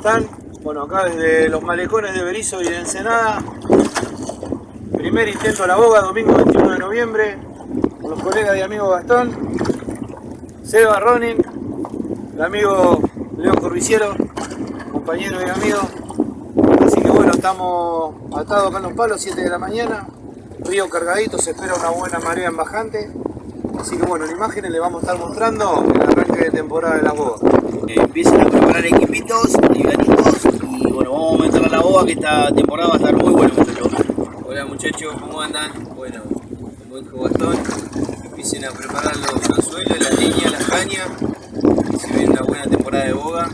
están? Bueno, acá desde los malecones de Berizo y de Ensenada. Primer intento a la boga, domingo 21 de noviembre. Con los colegas y amigos Gastón, Seba Ronin, el amigo León Corviciero, compañero y amigo. Así que bueno, estamos atados acá en los palos, 7 de la mañana. Río cargadito, se espera una buena marea en bajante. Así que bueno, en imágenes le vamos a estar mostrando el arranque de temporada de la boga. Empiezan a preparar equipitos y ganitos y bueno, vamos a meter a la boga que esta temporada va a estar muy buena muchachos. Hola muchachos, ¿cómo andan? Bueno, como dijo Gastón, empiecen a preparar los anzuelos, las líneas, las cañas, se viene una buena temporada de boga.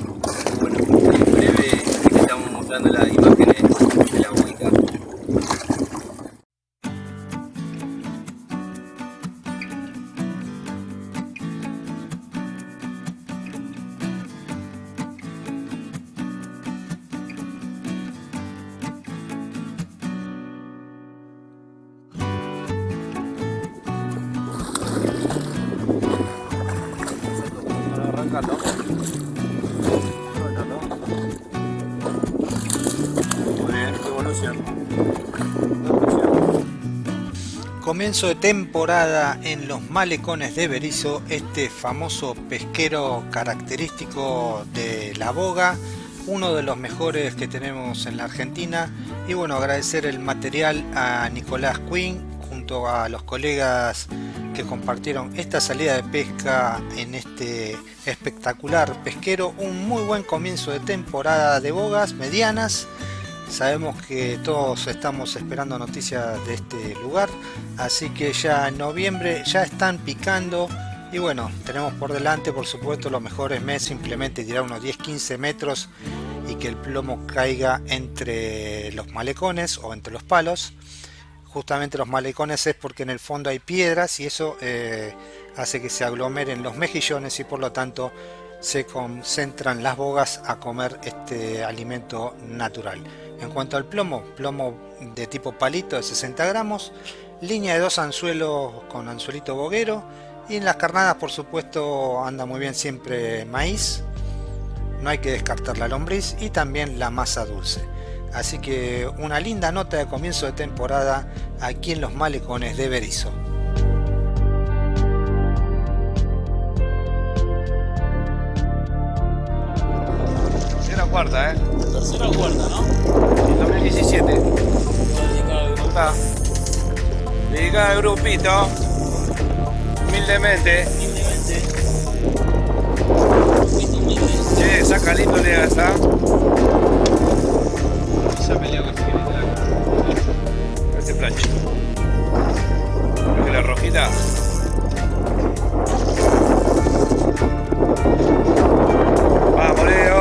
Bueno, en breve les estamos mostrando las imágenes Comienzo de temporada en los malecones de Berizo, este famoso pesquero característico de la boga, uno de los mejores que tenemos en la Argentina. Y bueno, agradecer el material a Nicolás Quinn junto a los colegas que compartieron esta salida de pesca en este espectacular pesquero. Un muy buen comienzo de temporada de bogas medianas. Sabemos que todos estamos esperando noticias de este lugar, así que ya en noviembre ya están picando y bueno, tenemos por delante por supuesto los mejores meses, simplemente tirar unos 10-15 metros y que el plomo caiga entre los malecones o entre los palos. Justamente los malecones es porque en el fondo hay piedras y eso eh, hace que se aglomeren los mejillones y por lo tanto se concentran las bogas a comer este alimento natural. En cuanto al plomo, plomo de tipo palito de 60 gramos, línea de dos anzuelos con anzuelito boguero y en las carnadas por supuesto anda muy bien siempre maíz, no hay que descartar la lombriz y también la masa dulce. Así que una linda nota de comienzo de temporada aquí en los malecones de Berizo. Tercera o cuarta, ¿eh? Tercera o cuarta, ¿no? 2017. Está. Dedicada al grupito. Humildemente. Che, saca lindo le esa. Esa pelea la Este plancho. Creo que la rojita. Vamos, Leo.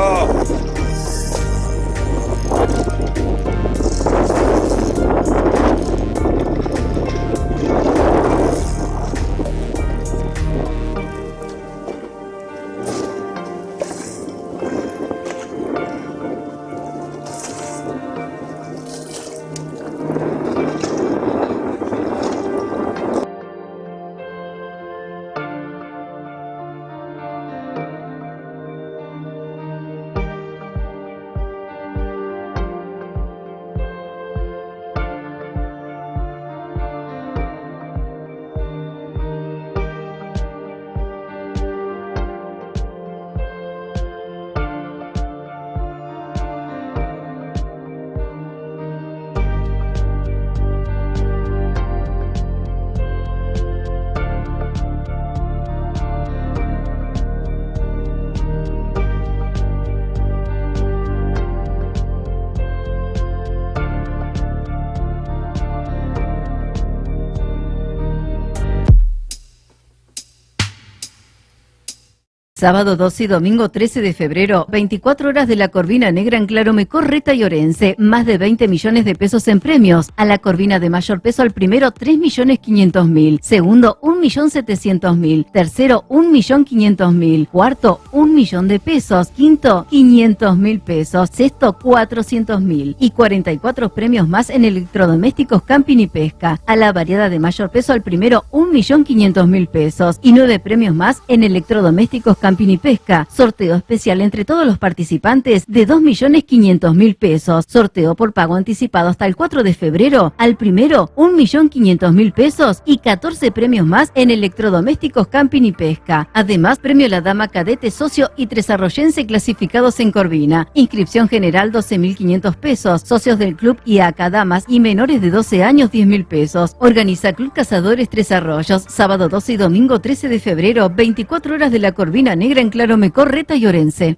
Sábado 12 y domingo 13 de febrero, 24 horas de la Corvina Negra en Claro Correta y Orense, más de 20 millones de pesos en premios. A la Corvina de mayor peso al primero 3 millones 500 mil, segundo 1 millón 700 mil, tercero 1 millón 500 mil, cuarto 1 millón de pesos, quinto 500 mil pesos, sexto 400 mil. Y 44 premios más en electrodomésticos, camping y pesca. A la variedad de mayor peso al primero 1 millón 500 mil pesos. Y 9 premios más en electrodomésticos, camping Camping y Pesca. Sorteo especial entre todos los participantes de 2.500.000 pesos. Sorteo por pago anticipado hasta el 4 de febrero. Al primero, 1.500.000 pesos y 14 premios más en electrodomésticos Camping y Pesca. Además, premio La Dama Cadete Socio y Tres Arroyense clasificados en Corvina. Inscripción general 12.500 pesos. Socios del club y Damas y menores de 12 años 10.000 pesos. Organiza Club Cazadores Tres Arroyos. Sábado 12 y domingo 13 de febrero. 24 horas de la Corvina Negra en Claro Correta y Orense.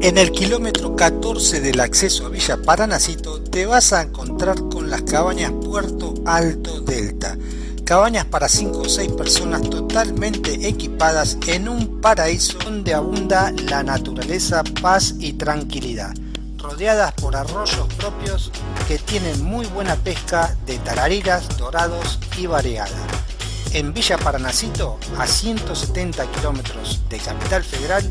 En el kilómetro 14 del acceso a Villa Paranacito te vas a encontrar con las cabañas Puerto Alto Delta. Cabañas para 5 o 6 personas totalmente equipadas en un paraíso donde abunda la naturaleza, paz y tranquilidad. Rodeadas por arroyos propios que tienen muy buena pesca de tarariras, dorados y variada. En Villa Paranacito, a 170 kilómetros de Capital Federal,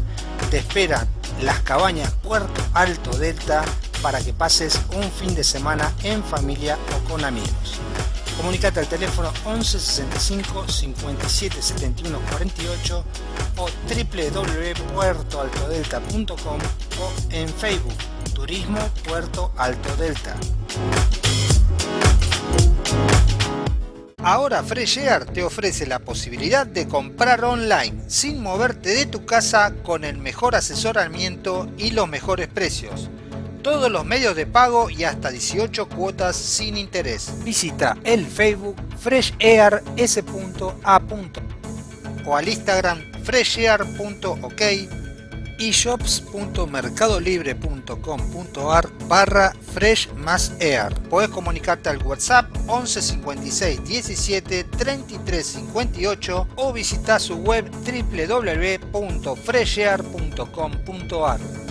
te esperan las cabañas Puerto Alto Delta para que pases un fin de semana en familia o con amigos. Comunicate al teléfono 11 65 57 71 48 o www.puertoaltodelta.com o en Facebook Turismo Puerto Alto Delta. Ahora Fresh Air te ofrece la posibilidad de comprar online sin moverte de tu casa con el mejor asesoramiento y los mejores precios. Todos los medios de pago y hasta 18 cuotas sin interés. Visita el Facebook freshair.s.a. o al Instagram freshair.ok y shops.mercadolibre.com.ar barra fresh más air. Puedes comunicarte al WhatsApp 11 56 17 33 58 o visitar su web www.freshair.com.ar.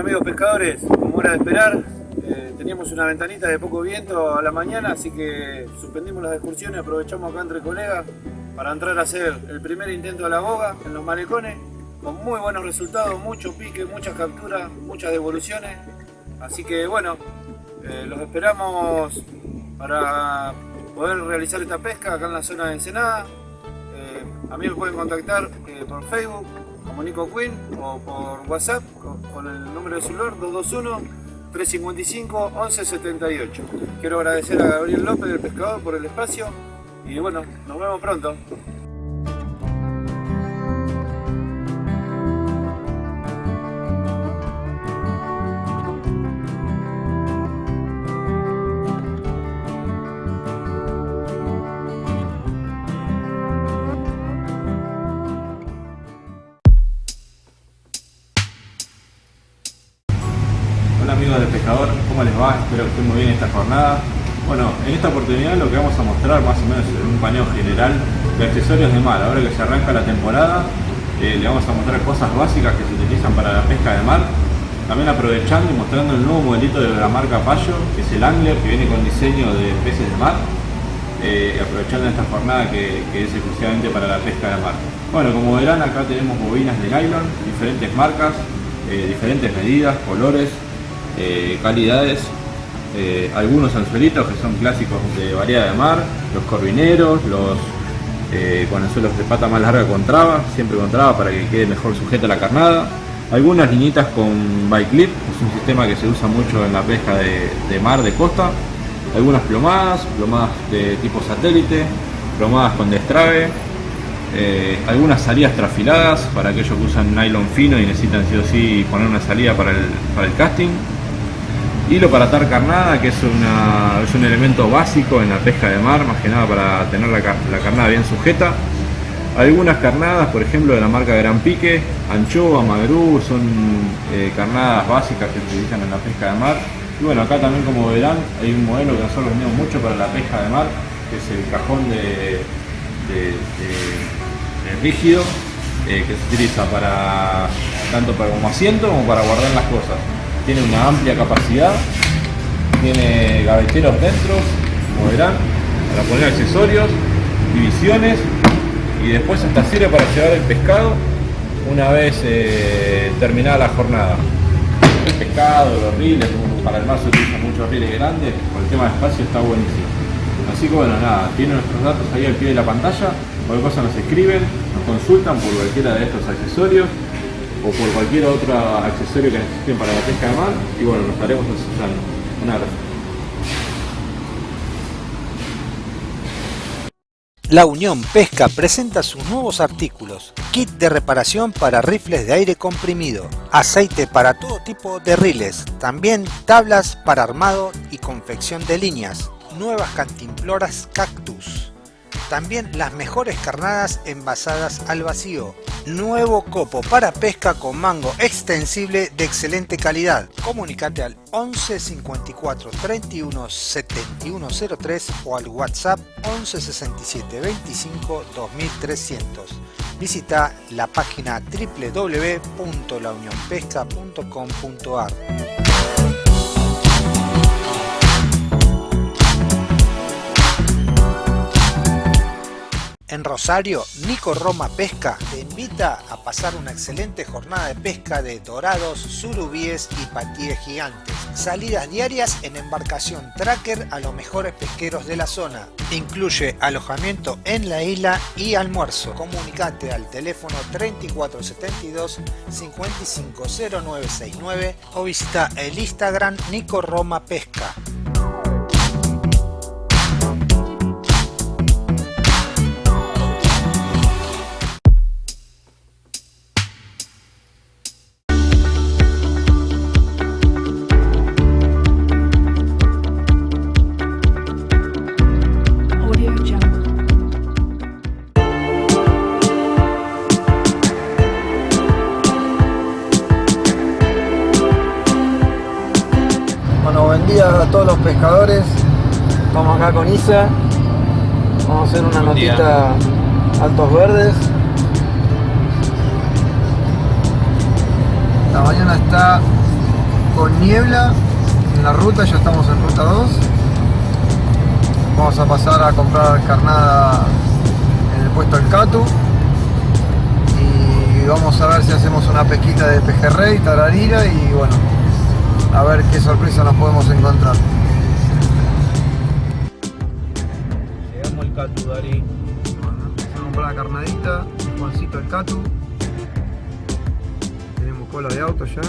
Amigos pescadores, como era de esperar, eh, teníamos una ventanita de poco viento a la mañana, así que suspendimos las excursiones, aprovechamos acá entre colegas para entrar a hacer el primer intento de la boga en los malecones, con muy buenos resultados, mucho pique, muchas capturas, muchas devoluciones, así que bueno, eh, los esperamos para poder realizar esta pesca acá en la zona de Ensenada. Eh, a mí me pueden contactar por Facebook como Nico Quinn o por WhatsApp con, el número de celular 221 355 1178. Quiero agradecer a Gabriel López, el pescador, por el espacio y bueno, nos vemos pronto. ¿Cómo les va? Espero que estén muy bien esta jornada. Bueno, en esta oportunidad lo que vamos a mostrar más o menos en un paneo general de accesorios de mar. Ahora que se arranca la temporada, eh, le vamos a mostrar cosas básicas que se utilizan para la pesca de mar. También aprovechando y mostrando el nuevo modelito de la marca Payo, que es el Angler, que viene con diseño de peces de mar. Eh, aprovechando esta jornada que, que es exclusivamente para la pesca de mar. Bueno, como verán acá tenemos bobinas de nylon, diferentes marcas, eh, diferentes medidas, colores, eh, calidades, eh, algunos anzuelitos que son clásicos de variedad de mar, los corvineros, los eh, con anzuelos de pata más larga con traba, siempre con traba para que quede mejor sujeta la carnada, algunas liñitas con bike clip, es un sistema que se usa mucho en la pesca de, mar, de costa, algunas plomadas, plomadas de tipo satélite, plomadas con destrave, eh, algunas salidas trafiladas para aquellos que usan nylon fino y necesitan sí o sí poner una salida para el, para el casting. Hilo para atar carnada, que es, una- es un elemento básico en la pesca de mar, más que nada para tener la, la carnada bien sujeta. Algunas carnadas, por ejemplo, de la marca Gran Pique, anchoa, magrú, son eh, carnadas básicas que se utilizan en la pesca de mar. Y bueno, acá también como verán, hay un modelo que nosotros vendemos mucho para la pesca de mar, que es el cajón de- de rígido, eh, que se utiliza para tanto para como asiento como para guardar las cosas. Tiene una amplia capacidad, tiene gaveteros dentro, como verán, para poner accesorios, divisiones y después hasta sirve para llevar el pescado una vez eh, terminada la jornada. El pescado, los riles, para el mar se utilizan muchos riles grandes, por el tema de espacio está buenísimo. Así que bueno, nada, tienen nuestros datos ahí al pie de la pantalla, cualquier cosa nos escriben, nos consultan por cualquiera de estos accesorios o por cualquier otro accesorio que necesiten para la pesca de mar y bueno, nos estaremos asesorando. Un abrazo. La Unión Pesca presenta sus nuevos artículos. Kit de reparación para rifles de aire comprimido. Aceite para todo tipo de riles. También tablas para armado y confección de líneas. Nuevas cantimploras cactus. También las mejores carnadas envasadas al vacío. Nuevo copo para pesca con mango extensible de excelente calidad. Comunicate al 11 54 31 71 03 o al WhatsApp 11 67 25 2300. Visita la página www.launionpesca.com.ar. En Rosario, Nico Roma Pesca te invita a pasar una excelente jornada de pesca de dorados, surubíes y patíes gigantes. Salidas diarias en embarcación tracker a los mejores pesqueros de la zona. Incluye alojamiento en la isla y almuerzo. Comunicate al teléfono 3472 550969 o visita el Instagram Nico Roma Pesca. Pescadores. Estamos acá con Isa. Vamos a hacer una Buen día. notita altos verdes. La mañana está con niebla en la ruta, ya estamos en ruta 2. Vamos a pasar a comprar carnada en el puesto del Catu. Y vamos a ver si hacemos una pesquita de pejerrey, tararira y bueno, a ver qué sorpresa nos podemos encontrar. Catu, Dari. A comprar la carnadita, Juancito el Catu. Tenemos cola de auto ya.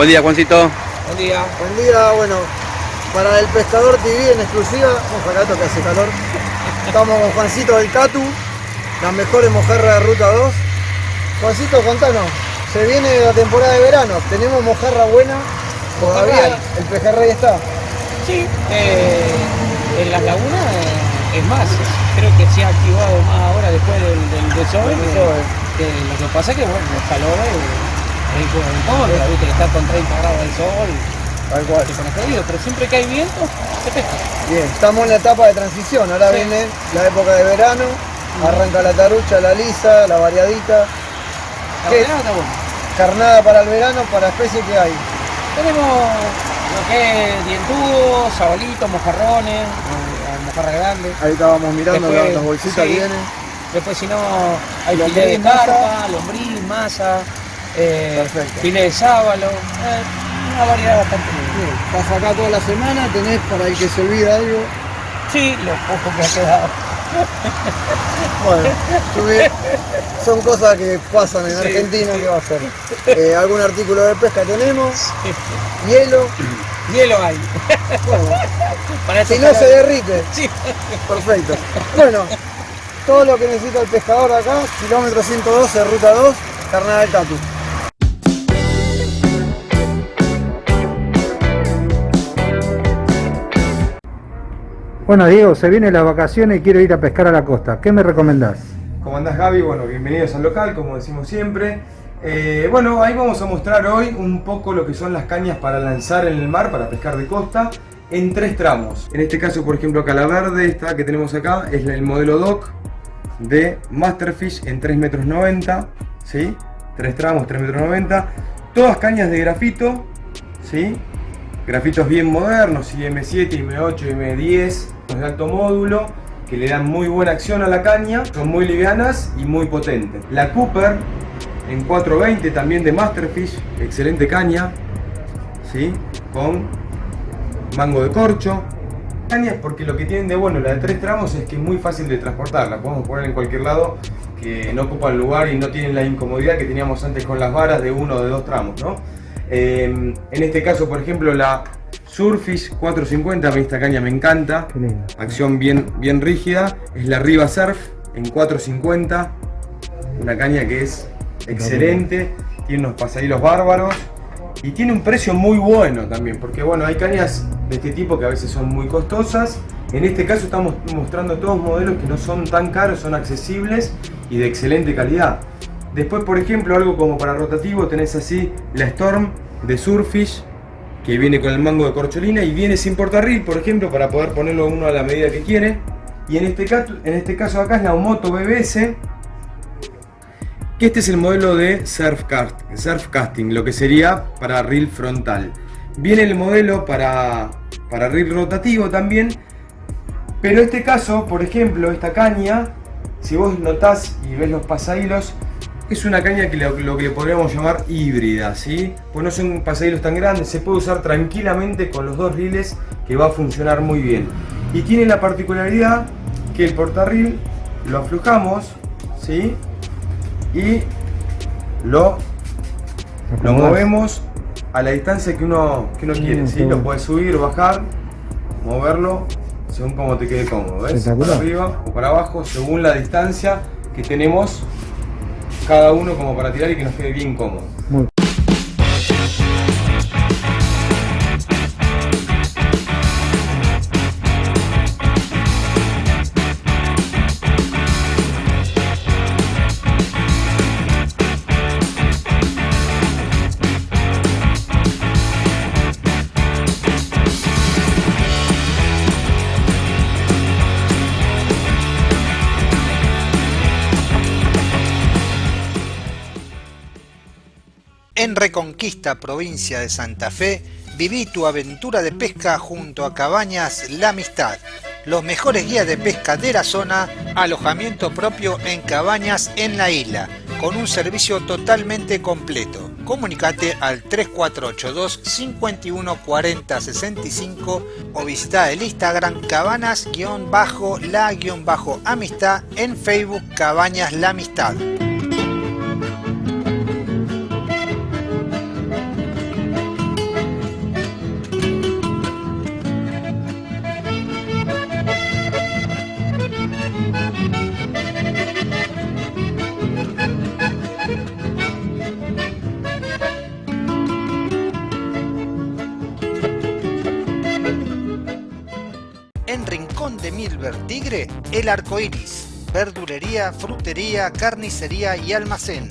Buen día, Juancito. Buen día. Buen día, bueno, para el Pescador TV en exclusiva, vamos acá que hace calor. Estamos con Juancito del Catu, las mejores mojarras de Ruta 2. Juancito, contanos, se viene la temporada de verano, tenemos mojarra buena, todavía Mojarra el pejerrey está. Sí, eh, en las lagunas eh, es más, creo que se ha activado más ahora después del, del que- que lo que pasa es que bueno, los calores eh, en contra, viste, que está con 30 grados del sol, Tal cual. se pone jodido, pero siempre que hay viento, se pesca. Bien, estamos en la etapa de transición, ahora Sí. viene la época de verano, arranca la tarucha, la lisa, la variadita, La ¿Qué? verdad está bueno. carnada para el verano, para especies que hay. Tenemos lo que es dientudos, sabalitos, mojarrones, eh, mojarra grande. Ahí estábamos mirando Después, las, bolsitas sí. vienen. Después si no, hay Lombriz, carpa, lombriz, masa, eh, Perfecto. filé de sábalo, eh, una variedad bastante. Bien, Estás acá toda la semana, tenés para el que se olvida algo. Sí, lo poco que ha quedado. Bueno, son cosas que pasan en Argentina, ¿qué va a ser? Eh, algún artículo de pesca tenemos, hielo, Hielo hay. bueno, Para si no se derrite, Sí. perfecto. Bueno, todo lo que necesita el pescador acá, kilómetro 112, ruta 2, carnada del Tatu. Bueno Diego, se vienen las vacaciones y quiero ir a pescar a la costa. ¿Qué me recomendás? ¿Cómo andás Gaby? Bueno, bienvenidos al local, como decimos siempre. Eh, bueno, ahí vamos a mostrar hoy un poco lo que son las cañas para lanzar en el mar, para pescar de costa, en tres tramos. En este caso, por ejemplo, acá la verde, esta que tenemos acá, es el modelo DOC de Masterfish en 3 metros 90, ¿sí? Tres tramos, 3 metros 90. Todas cañas de grafito, ¿sí? Grafitos bien modernos, IM7, IM8, IM10, de alto módulo, que le dan muy buena acción a la caña, son muy livianas y muy potentes. La Cooper en 420 también de Masterfish, excelente caña, ¿sí? con mango de corcho. Cañas porque lo que tienen de bueno la de tres tramos es que es muy fácil de transportar, la podemos poner en cualquier lado que no ocupan lugar y no tienen la incomodidad que teníamos antes con las varas de uno o de dos tramos. ¿no? Eh, en este caso, por ejemplo, la Surfish 450, a mí esta caña me encanta, acción bien, bien rígida, es la Riva Surf en 450, una caña que es excelente, tiene unos pasadillos bárbaros. Y tiene un precio muy bueno también, porque bueno, hay cañas de este tipo que a veces son muy costosas, en este caso estamos mostrando todos modelos que no son tan caros, son accesibles y de excelente calidad. Después, por ejemplo, algo como para rotativo, tenés así la Storm de Surfish, que viene con el mango de corcholina y viene sin portarril, por ejemplo, para poder ponerlo uno a la medida que quiere. Y en este caso, en este caso acá es la Omoto BBS, que este es el modelo de surf, cast, surf casting, lo que sería para reel frontal. Viene el modelo para, para reel rotativo también, pero este caso, por ejemplo, esta caña, si vos notás y ves los pasahilos, es una caña que lo, que le podríamos llamar híbrida, ¿sí? Pues no son pasahilos tan grandes, se puede usar tranquilamente con los dos riles que va a funcionar muy bien. Y tiene la particularidad que el portarril lo aflojamos, ¿sí? Y lo, lo movemos a la distancia que uno, que uno quiere, ¿sí? Lo puedes subir, bajar, moverlo, según como te quede cómodo, ¿ves? Para arriba o para abajo, según la distancia que tenemos cada uno como para tirar y que nos quede bien cómodo. Reconquista, provincia de Santa Fe, viví tu aventura de pesca junto a Cabañas La Amistad. Los mejores guías de pesca de la zona, alojamiento propio en cabañas en la isla, con un servicio totalmente completo. Comunicate al 3482 514065 o visita el Instagram cabanas-la-amistad en Facebook Cabañas La Amistad. El Arco Iris. Verdulería, frutería, carnicería y almacén.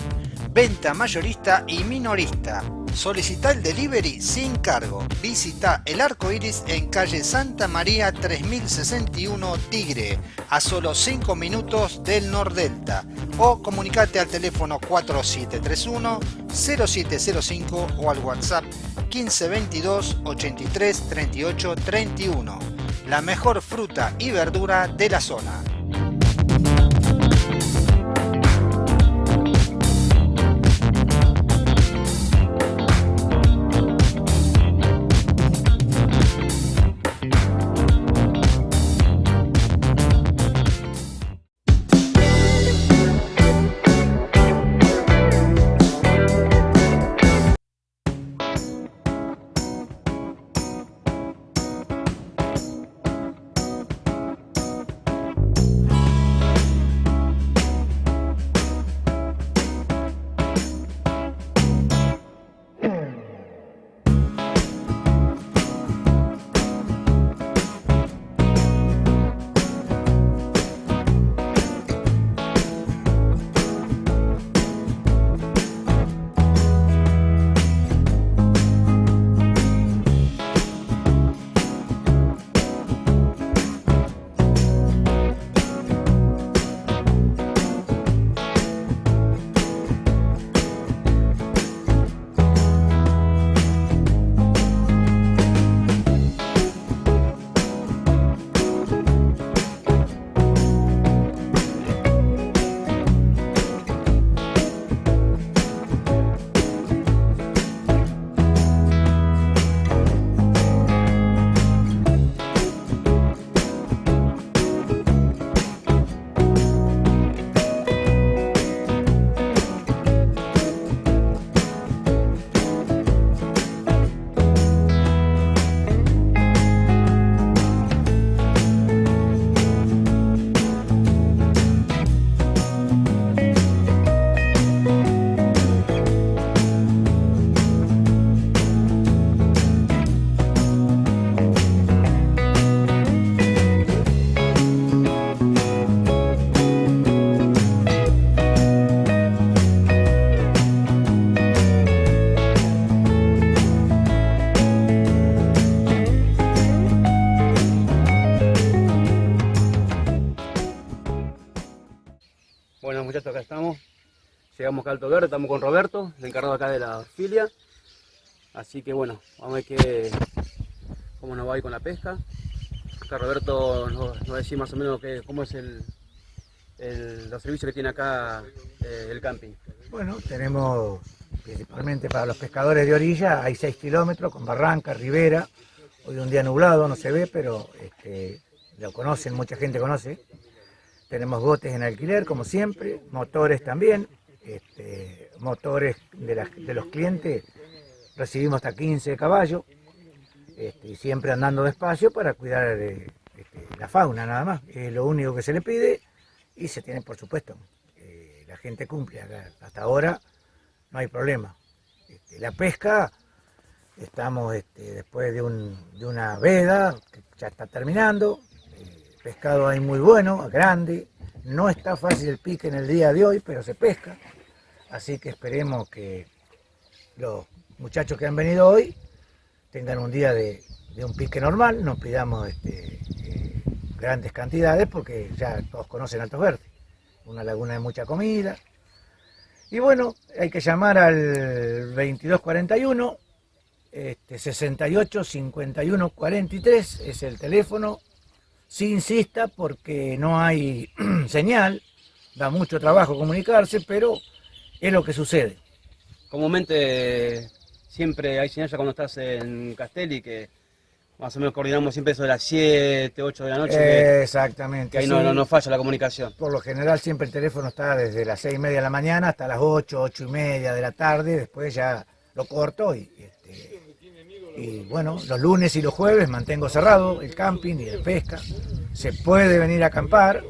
Venta mayorista y minorista. Solicita el delivery sin cargo. Visita El Arco Iris en calle Santa María 3061 Tigre, a solo 5 minutos del Nordelta. O comunicate al teléfono 4731 0705 o al WhatsApp 1522 83 38 31 la mejor fruta y verdura de la zona. muchachos, acá estamos. Llegamos acá al Alto Verde, estamos con Roberto, el encargado acá de la filia. Así que bueno, vamos a ver qué, cómo nos va a con la pesca. Acá Roberto nos, nos va a decir más o menos que, cómo es el, el, los servicios que tiene acá eh, el camping. Bueno, tenemos principalmente para los pescadores de orilla, hay 6 kilómetros con barranca, ribera. Hoy un día nublado, no se ve, pero este, lo conocen, mucha gente conoce. Tenemos botes en alquiler, como siempre, motores también. este, motores de, los clientes, recibimos hasta 15 caballos. este, y siempre andando despacio para cuidar eh, este, la fauna nada más. Es lo único que se le pide y se tiene, por supuesto, eh, la gente cumple. Hasta ahora no hay problema. Este, la pesca, estamos después de una veda que ya está terminando. Pescado hay muy bueno, grande. No está fácil el pique en el día de hoy, pero se pesca. Así que esperemos que los muchachos que han venido hoy tengan un día de, un pique normal, no pidamos este, eh, grandes cantidades porque ya todos conocen Altos Verdes, una laguna de mucha comida. Y bueno, hay que llamar al 2241, este, 68 51 43 es el teléfono. Sí insista porque no hay señal, da mucho trabajo comunicarse, pero es lo que sucede. Comúnmente siempre hay señal ya cuando estás en Castelli que más o menos coordinamos siempre eso de las 7, 8 de la noche. Exactamente. que ahí no, sí. no, no falla la comunicación. Por lo general siempre el teléfono está desde las seis y media de la mañana hasta las 8, ocho y media de la tarde, después ya lo corto y, este, y bueno, los lunes y los jueves mantengo cerrado el camping y la pesca. Se puede venir a acampar.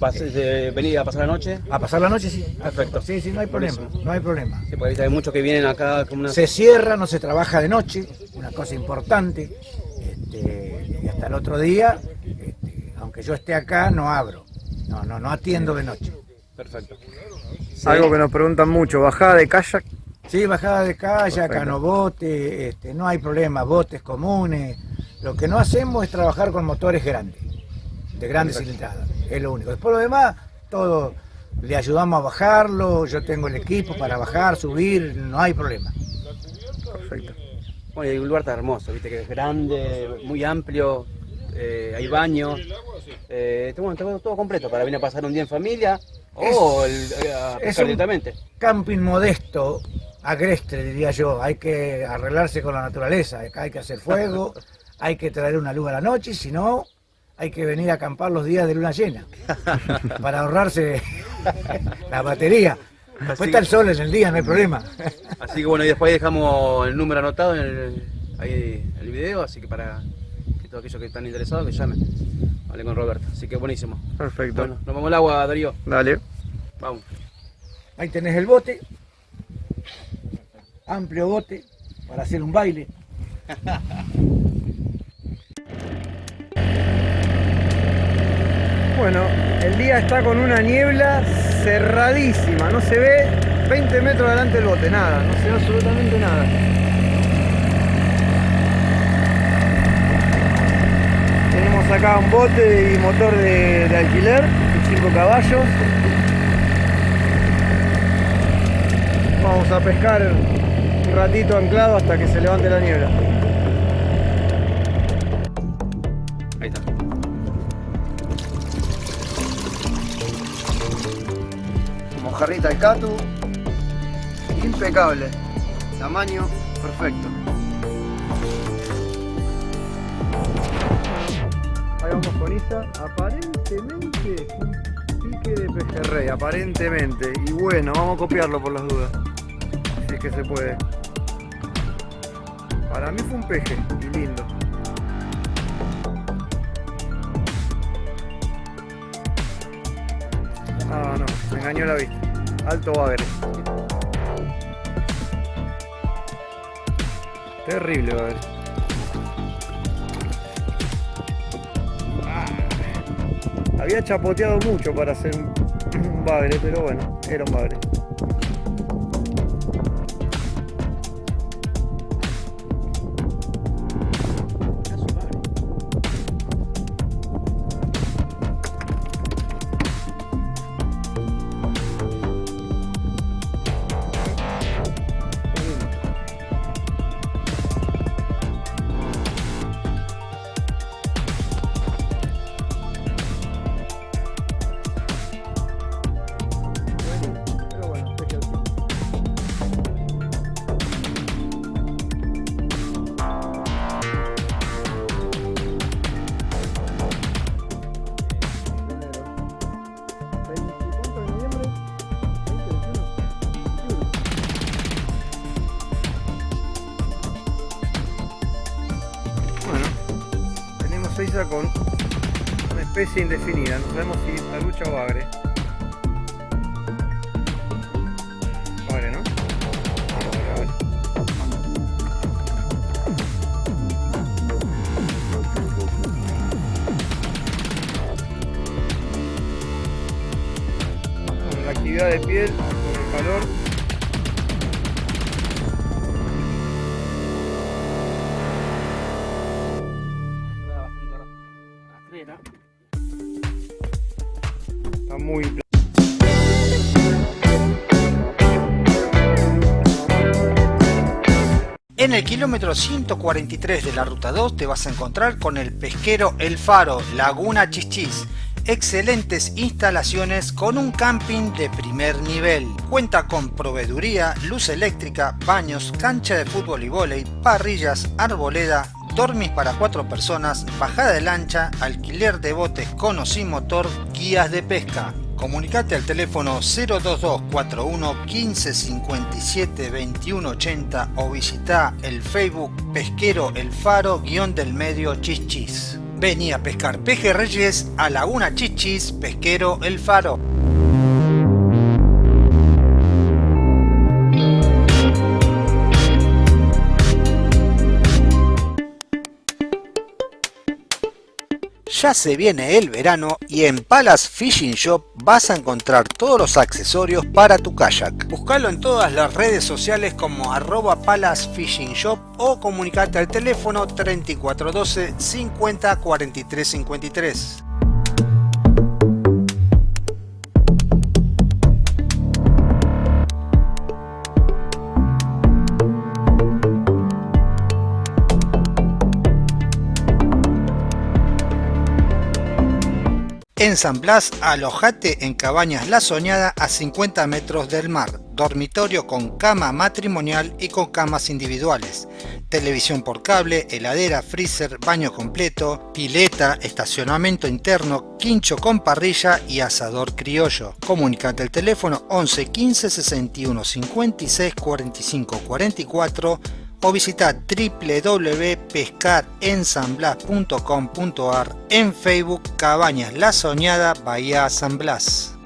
De venir a pasar la noche. A pasar la noche sí. Perfecto. Sí, sí, no hay problema, no hay problema. Sí, porque hay muchos que vienen acá como una... Se cierra, no se trabaja de noche, una cosa importante. este, y hasta el otro día, este, aunque yo esté acá, no abro. No, no, no atiendo de noche. Perfecto. Algo que nos preguntan mucho, bajada de kayak. Sí, bajada de kayak, Perfecto. canobote, este, no hay problema, botes comunes. Lo que no hacemos es trabajar con motores grandes, de grandes cilindradas, es lo único. Después lo demás, todo le ayudamos a bajarlo, yo tengo el equipo para bajar, subir, no hay problema. Perfecto. Bueno, y el lugar está hermoso, viste que es grande, muy amplio, eh, hay baño. Eh, está- bueno, todo completo para venir a pasar un día en familia o el, a Es pescar un directamente. camping modesto, agreste diría yo, hay que arreglarse con la naturaleza, acá hay que hacer fuego, hay que traer una luz a la noche, si no, hay que venir a acampar los días de luna llena, para ahorrarse la batería. Después está el sol en el día, no hay problema. Así que bueno, y después ahí dejamos el número anotado en el, ahí en el video, así que para que todos aquellos que están interesados que llamen. Hablé con Roberto, así que buenísimo. Perfecto. Bueno, nos vamos al agua, Darío. Dale. Vamos. Ahí tenés el bote, amplio bote, para hacer un baile. Bueno, el día está con una niebla cerradísima, no se ve 20 metros delante del bote, nada, no se ve absolutamente nada. Tenemos acá un bote y motor de, de alquiler, 5 caballos. Vamos a pescar un ratito anclado hasta que se levante la niebla. Ahí está. Mojarrita al catu. Impecable. Tamaño perfecto. Ahí vamos con Isa. Aparentemente un pique de pejerrey. Aparentemente. Y bueno, vamos a copiarlo por las dudas. Que se puede. Para mí fue un peje. Y lindo. Ah, no, me engañó la vista. Alto bagre. Terrible bagre. Ah, Había chapoteado mucho para hacer un bagre, pero bueno, era un bagre. Indefinida, no sabemos si la lucha o agre. Kilómetro 143 de la ruta 2 te vas a encontrar con el pesquero El Faro, Laguna Chichis. Excelentes instalaciones con un camping de primer nivel. Cuenta con proveeduría, luz eléctrica, baños, cancha de fútbol y vóley, parrillas, arboleda, dormis para cuatro personas, bajada de lancha, alquiler de botes con o sin motor, guías de pesca. Comunicate al teléfono 02241 15 57 21 80 o visita el Facebook Pesquero El Faro guion del medio Chichis. Vení a pescar pejerreyes a Laguna Chichis Pesquero El Faro. Ya se viene el verano y en Palace Fishing Shop vas a encontrar todos los accesorios para tu kayak. Buscalo en todas las redes sociales como arroba Palace Fishing Shop o comunicate al teléfono 3412 50 43 53. En San Blas, alojate en Cabañas La Soñada a 50 metros del mar, dormitorio con cama matrimonial y con camas individuales, televisión por cable, heladera, freezer, baño completo, pileta, estacionamiento interno, quincho con parrilla y asador criollo. Comunicate al teléfono 11 15 61 56 45 44 o visita www.pescarensanblas.com.ar en Facebook Cabañas La Soñada Bahía San Blas.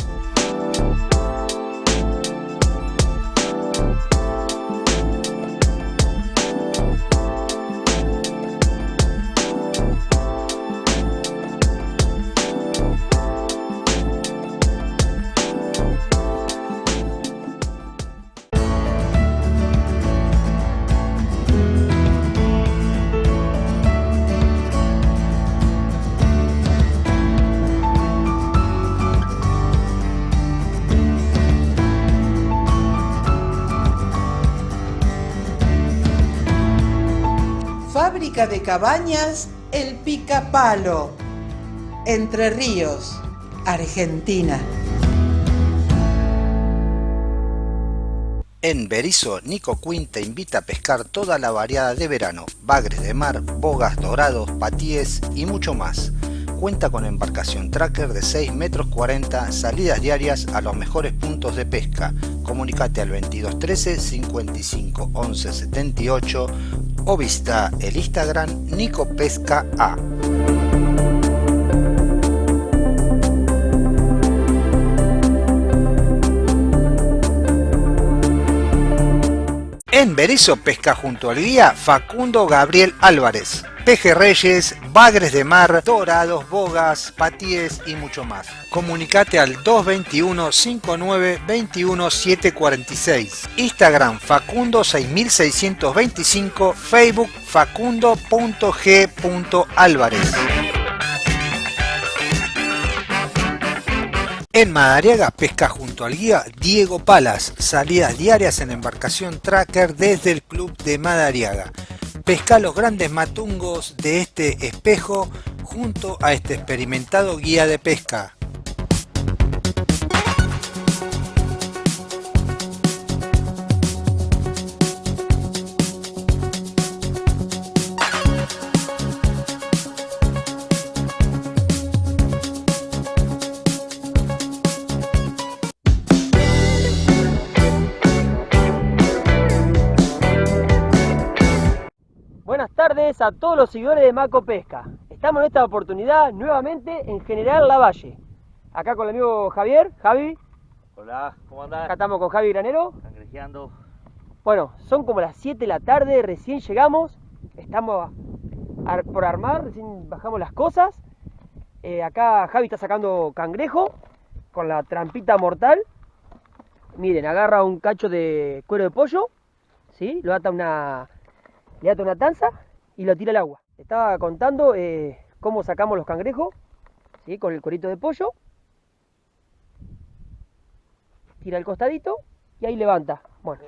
Fábrica de cabañas El Picapalo, Entre Ríos, Argentina. En Berizo, Nico Quinn te invita a pescar toda la variada de verano, bagres de mar, bogas, dorados, patíes y mucho más. Cuenta con embarcación tracker de 6 metros 40, salidas diarias a los mejores puntos de pesca. Comunicate al 2213 55 11 78 o visita el Instagram Nico Pesca A. En Berizo pesca junto al guía Facundo Gabriel Álvarez. Pejerreyes, bagres de mar, dorados, bogas, patíes y mucho más. Comunicate al 221 59 21 746. Instagram Facundo 6625, Facebook facundo.g.álvarez. En Madariaga pesca junto al guía Diego Palas, salidas diarias en embarcación tracker desde el club de Madariaga. Pesca los grandes matungos de este espejo junto a este experimentado guía de pesca. Tardes a todos los seguidores de Maco Pesca. Estamos en esta oportunidad nuevamente en General Lavalle. Acá con el amigo Javier. Javi. Hola, ¿cómo andás? Acá estamos con Javi Granero. Cangrejeando. Bueno, son como las 7 de la tarde, recién llegamos. Estamos por armar, recién bajamos las cosas. Eh, acá Javi está sacando cangrejo con la trampita mortal. Miren, agarra un cacho de cuero de pollo, ¿sí? Lo ata a una, le ata una tanza y lo tira al agua. Estaba contando eh, cómo sacamos los cangrejos, ¿sí? Con el cuerito de pollo. Tira al costadito y ahí levanta. Bueno,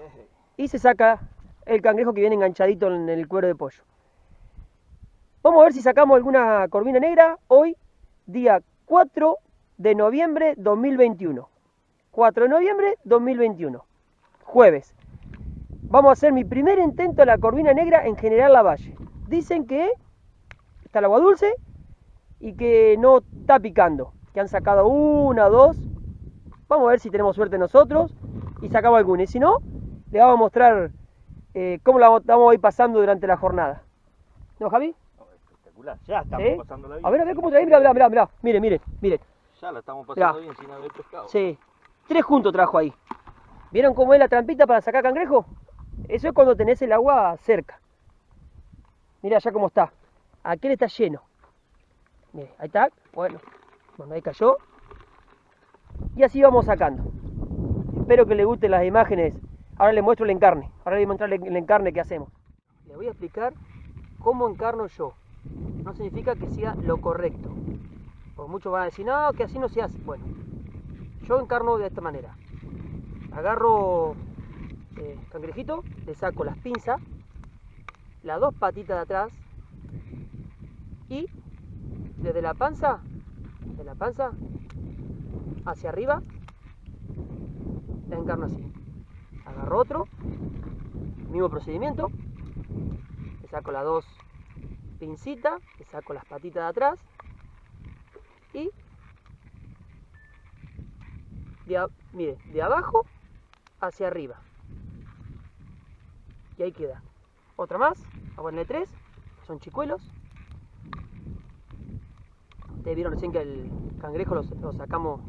y se saca el cangrejo que viene enganchadito en el cuero de pollo. Vamos a ver si sacamos alguna corvina negra hoy, día 4 de noviembre 2021. 4 de noviembre 2021, jueves. Vamos a hacer mi primer intento de la corvina negra en General Lavalle. Dicen que está el agua dulce y que no está picando, que han sacado una dos. Vamos a ver si tenemos suerte nosotros y sacamos alguna. Y si no, le vamos a mostrar eh, cómo la vamos a ir pasando durante la jornada. ¿No, Javi? Espectacular, ya estamos pasando la vida. A ver, a ver cómo trae. Mira, mira, mira, mira. Miren, miren, miren. Ya la estamos pasando Mirá. bien sin haber pescado. Sí. Tres juntos trajo ahí. ¿Vieron cómo es la trampita para sacar cangrejo? Eso es cuando tenés el agua cerca. Mira ya cómo está. Aquel está lleno. Mire, ahí está. Bueno, bueno, ahí cayó. Y así vamos sacando. Espero que les gusten las imágenes. Ahora les muestro el encarne. Ahora les voy a mostrar el encarne que hacemos. Les voy a explicar cómo encarno yo. No significa que sea lo correcto. Porque muchos van a decir, no, que así no se hace. Bueno, yo encarno de esta manera. Agarro eh, cangrejito, le saco las pinzas, las dos patitas de atrás y desde la panza, de la panza hacia arriba, la encarno así. Agarro otro, mismo procedimiento, le saco las dos pincitas, le saco las patitas de atrás y mire, de abajo hacia arriba. Y ahí queda. Otra más, a ponerle tres, que son chicuelos. Ustedes vieron recién que el cangrejo lo, lo sacamos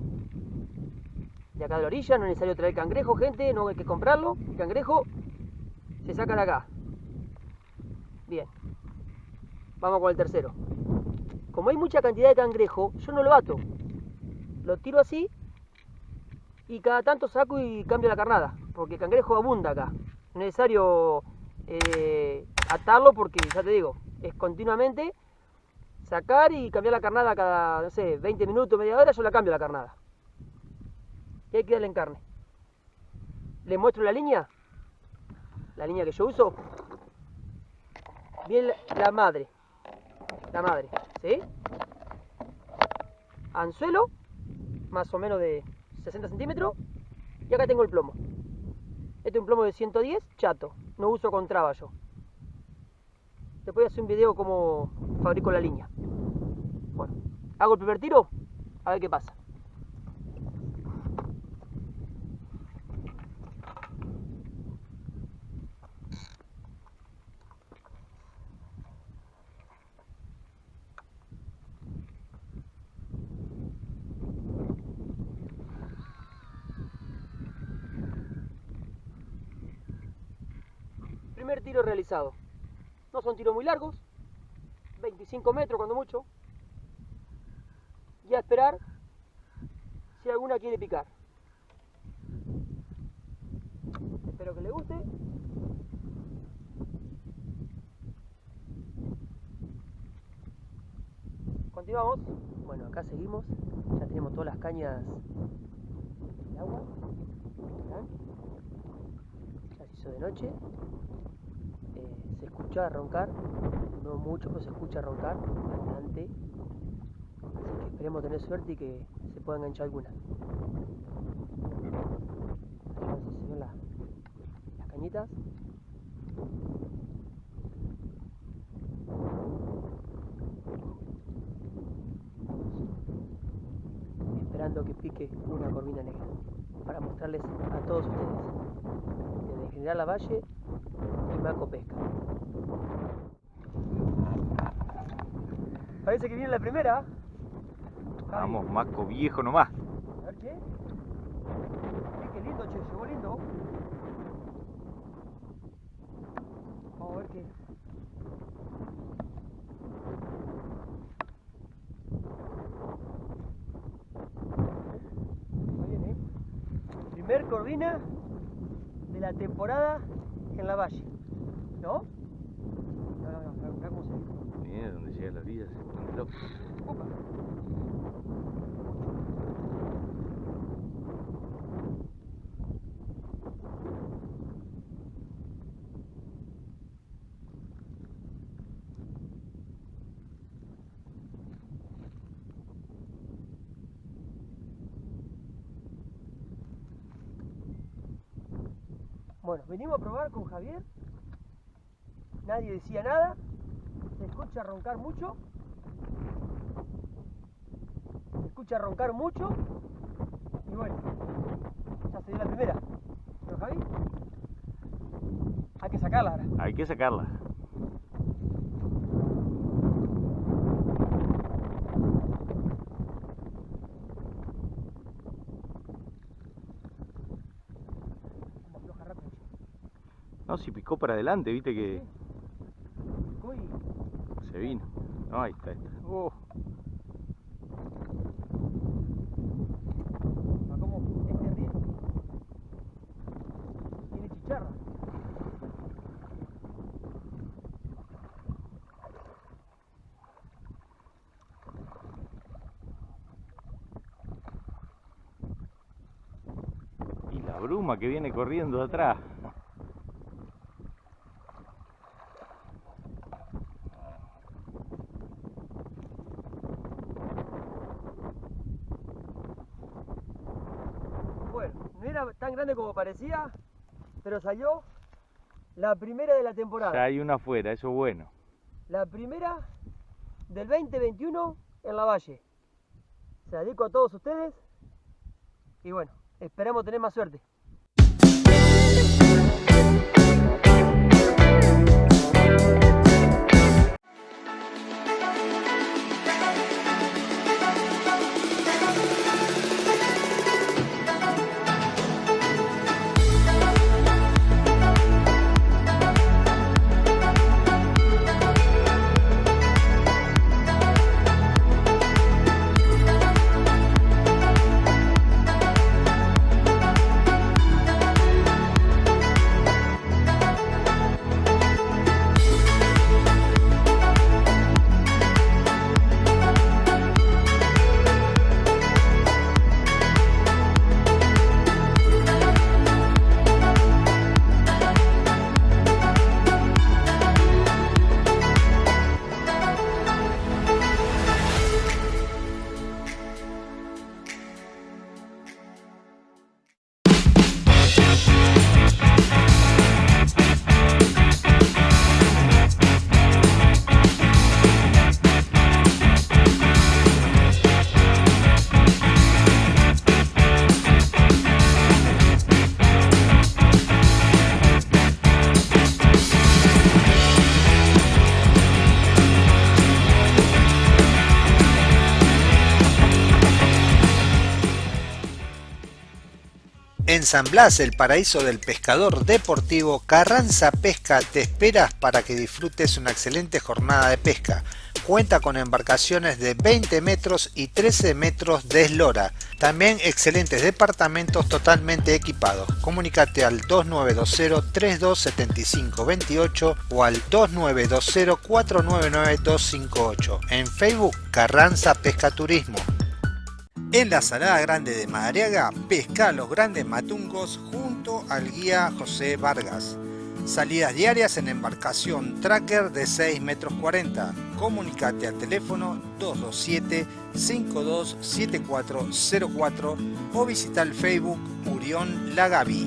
de acá de la orilla, no es necesario traer cangrejo, gente, no hay que comprarlo. El cangrejo se saca de acá. Bien. Vamos con el tercero. Como hay mucha cantidad de cangrejo, yo no lo ato. Lo tiro así y cada tanto saco y cambio la carnada, porque el cangrejo abunda acá. No es necesario eh, atarlo porque, ya te digo, es continuamente sacar y cambiar la carnada cada, no sé, 20 minutos, media hora, yo la cambio la carnada. Y ahí queda el encarne. Les muestro la línea, la línea que yo uso. Bien la, la madre, la madre, ¿sí? Anzuelo, más o menos de 60 centímetros. Y acá tengo el plomo. Este es un plomo de 110, chato. No uso con traba yo. Después voy a hacer un video cómo fabrico la línea. Bueno, hago el primer tiro, a ver qué pasa. Primer tiro No son tiros muy largos, 25 metros cuando mucho. Y a esperar si alguna quiere picar. Espero que le guste. Continuamos. Bueno, acá seguimos. Ya tenemos todas las cañas de agua. Ya hizo de noche. Eh, se escucha roncar, no mucho, pero se escucha roncar bastante. Así que esperemos tener suerte y que se pueda enganchar alguna. Las cañitas. Esperando que pique una corvina negra para mostrarles a todos ustedes. Desde General Lavalle y Maco Pesca. Parece que viene la primera. Vamos, Maco viejo nomás. A ver qué. Qué, lindo, che, llegó lindo. Vamos a ver qué. Ahí viene. Primer corvina de la temporada en la valle. ¿No? No, no, no, ve. Mira donde llega la vida, se pone loco. Opa. Bueno, venimos a probar con Javier. Nadie decía nada. Se escucha roncar mucho. Se escucha roncar mucho. Y bueno, ya se dio la primera. Pero Javi, hay que sacarla ahora. Hay que sacarla. Vamos a aflojar rápido. No, si picó para adelante, viste que se vino. No, ahí está, ahí está. Oh, este bruma que viene corriendo de atrás. Bueno, no era tan grande como parecía, pero salió la primera de la temporada. Ya hay una afuera, eso es bueno. La primera del 2021 en la Valle. Se la dedico a todos ustedes. Y bueno, esperamos tener más suerte. En San Blas, el paraíso del pescador deportivo, Carranza Pesca te esperas para que disfrutes una excelente jornada de pesca. Cuenta con embarcaciones de 20 metros y 13 metros de eslora. También excelentes departamentos totalmente equipados. Comunícate al 2920-327528 o al 2920-499-258. En Facebook, Carranza Pesca Turismo. En la Salada Grande de Madariaga, pesca los grandes matungos junto al guía José Vargas. Salidas diarias en embarcación tracker de 6 metros 40. Comunicate al teléfono 227-527404 o visita el Facebook Urión Lagaví.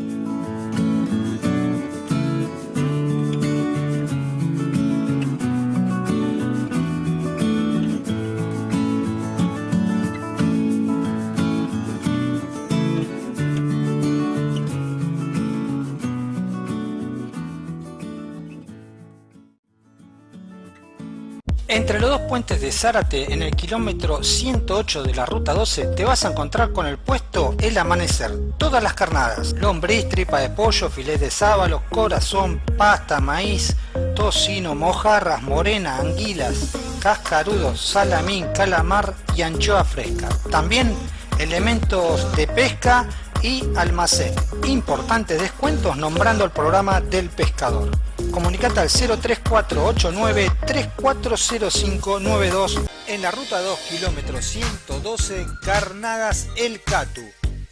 Entre los dos puentes de Zárate, en el kilómetro 108 de la ruta 12, te vas a encontrar con el puesto El Amanecer. Todas las carnadas, lombriz, tripa de pollo, filet de sábalo, corazón, pasta, maíz, tocino, mojarras, morena, anguilas, cascarudos, salamín, calamar y anchoa fresca. También elementos de pesca y almacén. Importantes descuentos nombrando el programa del pescador. Comunicate al 03489 340592 en la ruta 2 kilómetro 112 Carnadas El Catu.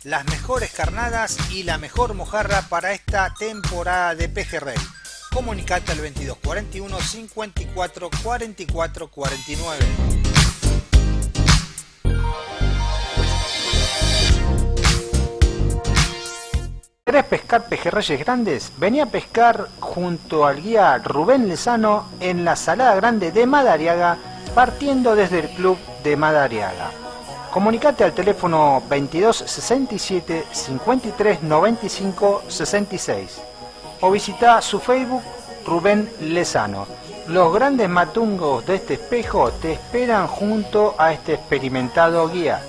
Las mejores carnadas y la mejor mojarra para esta temporada de pejerrey. Comunicate al 2241 54 44 49. ¿Querés pescar pejerreyes grandes? Vení a pescar junto al guía Rubén Lezano en la Salada Grande de Madariaga, partiendo desde el club de Madariaga. Comunicate al teléfono 22 67 53 95 66 o visita su Facebook Rubén Lezano. Los grandes matungos de este espejo te esperan junto a este experimentado guía.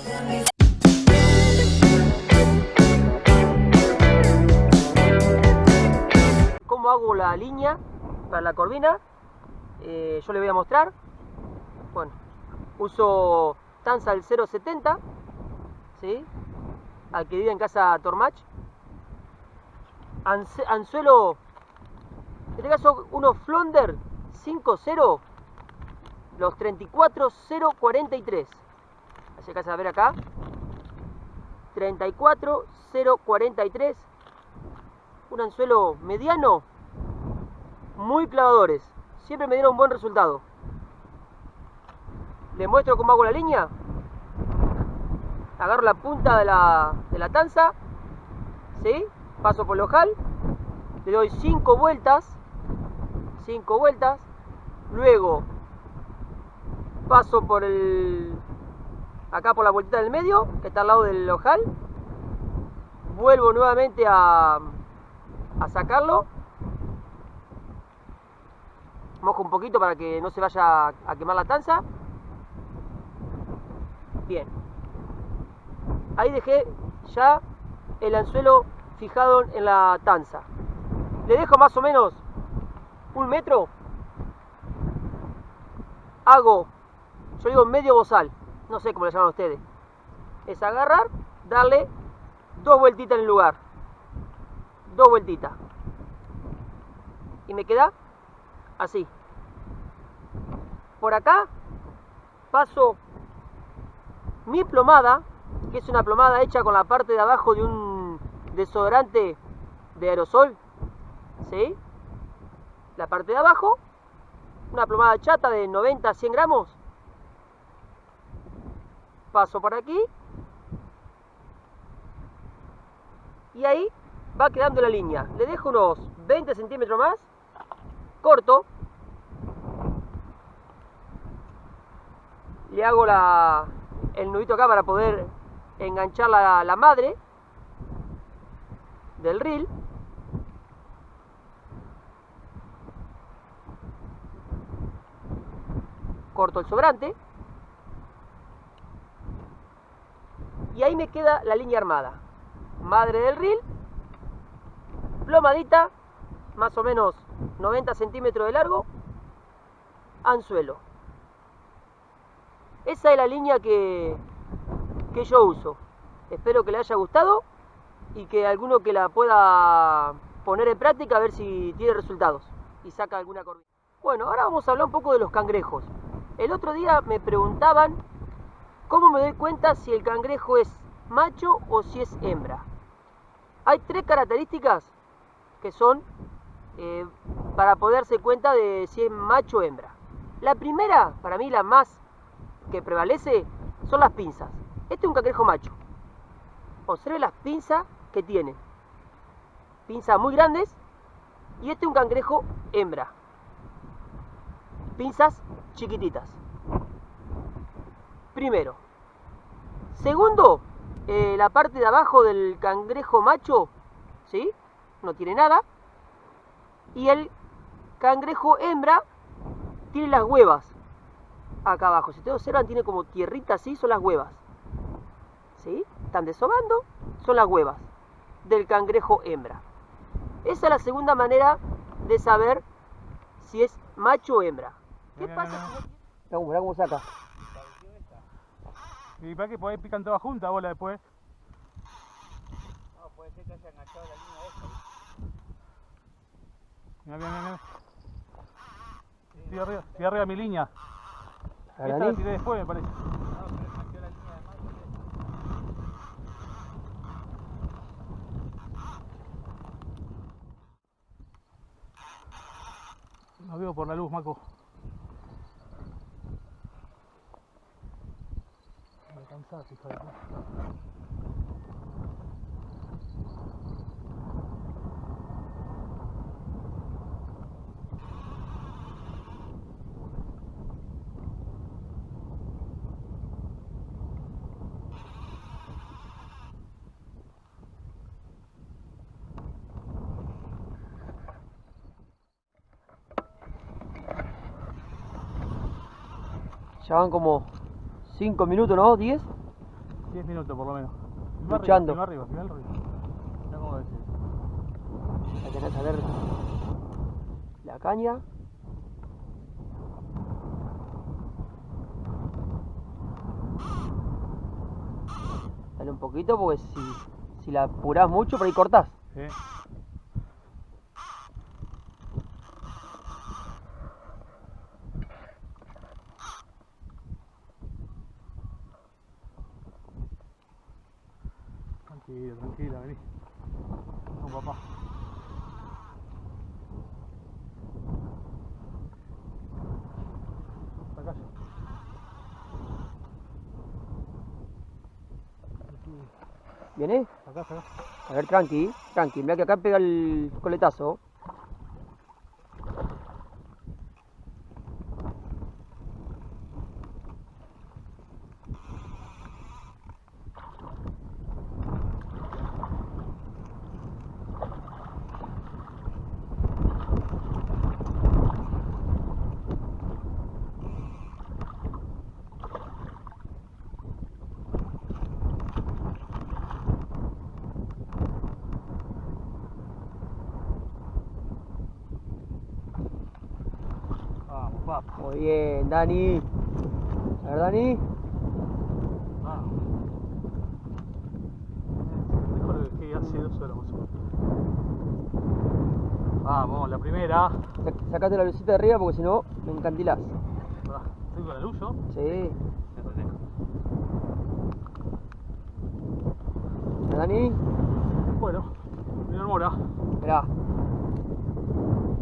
Cómo hago la línea para la corvina. Eh, yo le voy a mostrar. Bueno, uso tanza del 070, ¿sí? vive en casa Tormach. Anzuelo, en este caso unos Flonder 5.0, los 34043. Así que a ver acá. 34043 un anzuelo mediano, muy clavadores. Siempre me dieron buen resultado. Les muestro cómo hago la línea. Agarro la punta de la, de la tanza, ¿sí? paso por el ojal, le doy 5 vueltas, 5 vueltas, luego paso por el, acá por la vueltita del medio, que está al lado del ojal, vuelvo nuevamente a, a sacarlo. Mojo un poquito para que no se vaya a- quemar la tanza. Bien. Ahí dejé ya el anzuelo fijado en la tanza. Le dejo más o menos un metro. Hago, yo digo medio bozal, no sé cómo le llaman ustedes. Es agarrar, darle dos vueltitas en el lugar dos vueltitas. Y me queda así. Por acá paso mi plomada, que es una plomada hecha con la parte de abajo de un desodorante de aerosol. ¿Sí? La parte de abajo, una plomada chata de 90 a 100 gramos. Paso por aquí. Y ahí va quedando la línea. Le dejo unos 20 centímetros más, corto. Le hago la, el nudito acá para poder enganchar la, la madre del reel. Corto el sobrante. Y ahí me queda la línea armada. Madre del reel plomadita, más o menos 90 centímetros de largo, anzuelo. Esa es la línea que, que yo uso. Espero que le haya gustado y que alguno que la pueda poner en práctica a ver si tiene resultados y saca alguna corvina. Bueno, ahora vamos a hablar un poco de los cangrejos. El otro día me preguntaban cómo me doy cuenta si el cangrejo es macho o si es hembra. Hay tres características que son eh, para poderse cuenta de si es macho o hembra. La primera, para mí la más que prevalece, son las pinzas. Este es un cangrejo macho. Observe las pinzas que tiene. Pinzas muy grandes. Y este es un cangrejo hembra. Pinzas chiquititas. Primero. Segundo, eh, la parte de abajo del cangrejo macho, ¿sí? No tiene nada. Y el cangrejo hembra tiene las huevas. acá abajo. Si ustedes observan, tiene como tierrita así, son las huevas. ¿Sí? Están desobando, son las huevas del cangrejo hembra. Esa es la segunda manera de saber si es macho o hembra. ¿Qué pasa no tiene... Mirá cómo saca. ¿Y para qué? Por ahí pican todas juntas bola después. No, puede ser que haya enganchado la. Mira, mira, mira. Estoy arriba, estoy arriba de mi línea. A Esta la tiré después, me parece. No veo por la luz, Maco. Me cansás, hija de puta. Ya van como 5 minutos, ¿no? ¿10? 10 minutos por lo menos. Luchando. Arriba, arriba, arriba, cómo. Hay que saber la caña. Dale un poquito porque si, si la apurás mucho por ahí cortás. Sí. Tranquilo, tranquila, vení. Vamos, papá. Acá. ¿Viene? Acá, acá. A ver, tranqui, tranqui. Mira que acá pega el coletazo. Vamos, papá. Muy bien, Dani. A ver, Dani. Vamos. Mejor que hace dos horas más o menos. Vamos, la primera. Sac- Sacate la lucita de arriba porque si no me encantilás. ¿Estoy con la luz yo? Sí. Dani. Bueno, primer mora. Mirá.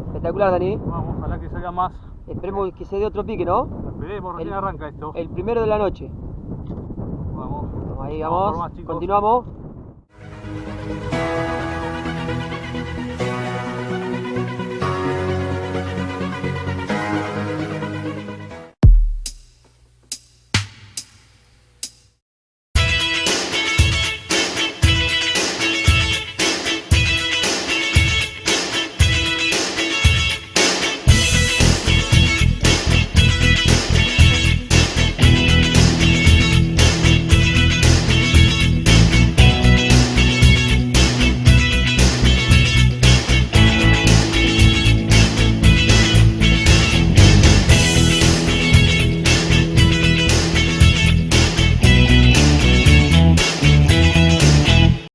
Espectacular, Dani. Vamos, ojalá que salga más. Esperemos que se dé otro pique, ¿no? Esperemos, recién El- arranca esto. El primero de la noche. Vamos. Vamos ahí, Vamos vamos. más. Continuamos.